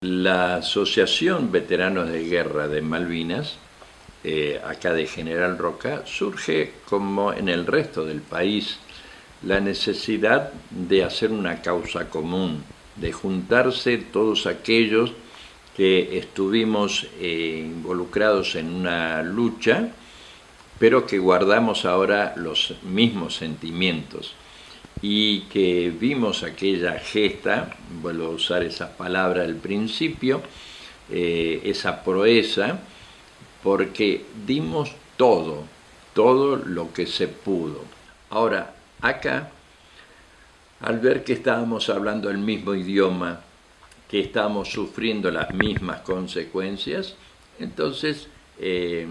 La Asociación Veteranos de Guerra de Malvinas, eh, acá de General Roca, surge como en el resto del país la necesidad de hacer una causa común, de juntarse todos aquellos que estuvimos eh, involucrados en una lucha, pero que guardamos ahora los mismos sentimientos y que vimos aquella gesta, vuelvo a usar esa palabra al principio, eh, esa proeza, porque dimos todo, todo lo que se pudo. Ahora, acá, al ver que estábamos hablando el mismo idioma, que estábamos sufriendo las mismas consecuencias, entonces eh,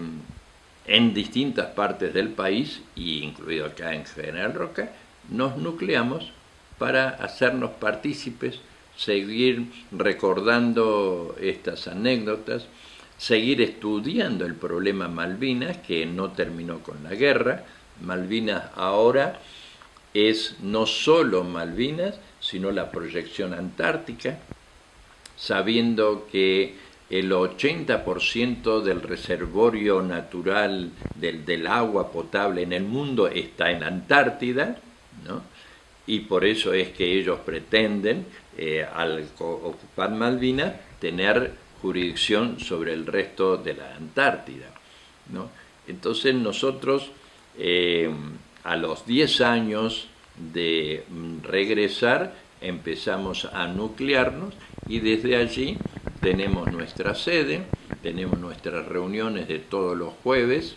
en distintas partes del país, incluido acá en General Roca, nos nucleamos para hacernos partícipes, seguir recordando estas anécdotas, seguir estudiando el problema Malvinas, que no terminó con la guerra. Malvinas ahora es no solo Malvinas, sino la proyección antártica, sabiendo que el 80% del reservorio natural del, del, agua potable en el mundo está en Antártida, y por eso es que ellos pretenden, eh, al ocupar Malvinas, tener jurisdicción sobre el resto de la Antártida. Entonces nosotros, eh, a los 10 años de regresar, empezamos a nuclearnos y desde allí tenemos nuestra sede, tenemos nuestras reuniones de todos los jueves,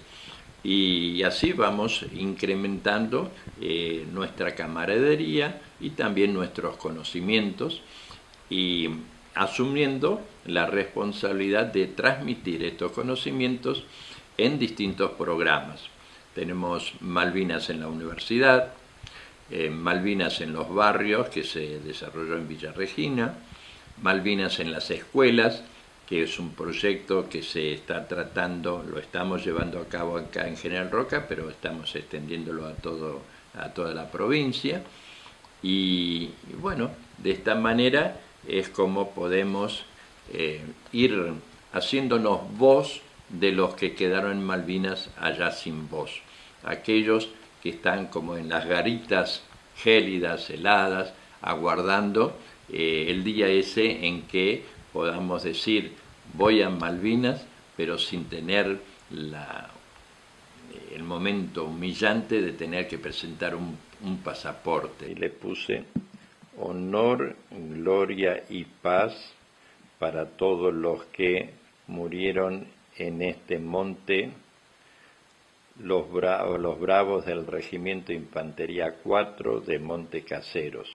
y así vamos incrementando eh, nuestra camaradería y también nuestros conocimientos y asumiendo la responsabilidad de transmitir estos conocimientos en distintos programas. Tenemos Malvinas en la universidad, eh, Malvinas en los barrios que se desarrolló en Villa Regina, Malvinas en las escuelas, que es un proyecto que se está tratando, lo estamos llevando a cabo acá en General Roca, pero estamos extendiéndolo a, todo, a toda la provincia. Y, bueno, de esta manera es como podemos eh, ir haciéndonos voz de los que quedaron en Malvinas allá sin voz. Aquellos que están como en las garitas gélidas, heladas, aguardando eh, el día ese en que podamos decir voy a Malvinas, pero sin tener la, el momento humillante de tener que presentar un, un pasaporte. Y le puse honor, gloria y paz para todos los que murieron en este monte, los, bravos, los bravos del Regimiento Infantería 4 de Monte Caseros.